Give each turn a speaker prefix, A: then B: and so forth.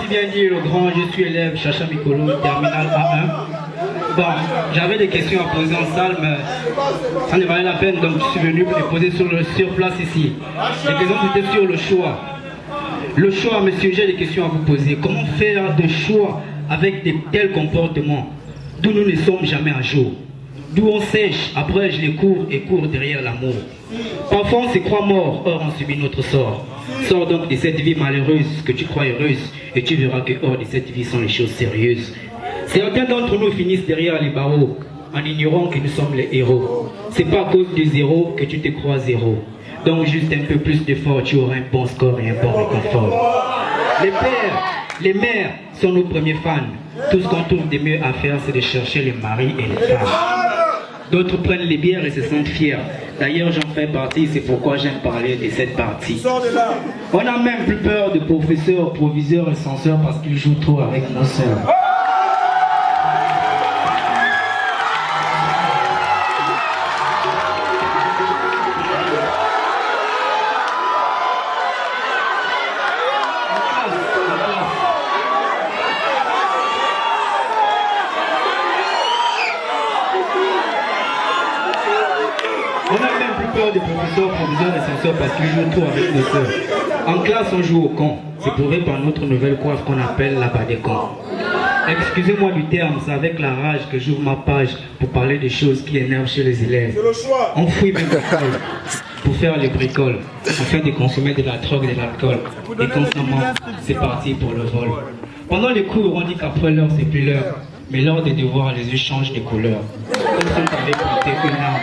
A: si bien dit le grand, je suis élève Chacha Mikolo, terminal A1. Bon, j'avais des questions à poser en salle, mais ça ne valait la peine, donc je suis venu les poser sur, le, place ici. Les questions étaient sur le choix. Le choix, monsieur, j'ai des questions à vous poser. Comment faire des choix avec de tels comportements d'où nous ne sommes jamais à jour? D'où on sèche, après je les cours et cours derrière l'amour. Parfois on se croit mort, or on subit notre sort. Sors donc de cette vie malheureuse que tu crois heureuse et tu verras que hors de cette vie sont les choses sérieuses. Certains d'entre nous finissent derrière les barreaux en ignorant que nous sommes les héros. C'est pas à cause du zéro que tu te crois zéro. Donc juste un peu plus d'effort, tu auras un bon score et un bon réconfort. Les pères, les mères sont nos premiers fans. Tout ce qu'on trouve de mieux à faire, c'est de chercher les maris et les femmes. D'autres prennent les bières et se sentent fiers. D'ailleurs, j'en fais partie, c'est pourquoi j'aime parler de cette partie. On a même plus peur de professeurs, proviseurs et censeurs parce qu'ils jouent trop avec nos sœurs. Peur des professeurs, proviseurs et censeurs parce qu'ils jouent trop avec nos sœurs. En classe, on joue au con. C'est prouvé par notre nouvelle coiffe qu'on appelle la bas des cons. Excusez-moi du terme, c'est avec la rage que j'ouvre ma page pour parler des choses qui énervent chez les élèves. On fouille même l'école pour faire les bricoles, afin de consommer de la drogue et de l'alcool. Et constamment, c'est parti pour le vol. Pendant les cours, on dit qu'après l'heure, c'est plus l'heure. Mais lors des devoirs, les yeux changent de couleur. Comme si on avait planté une arme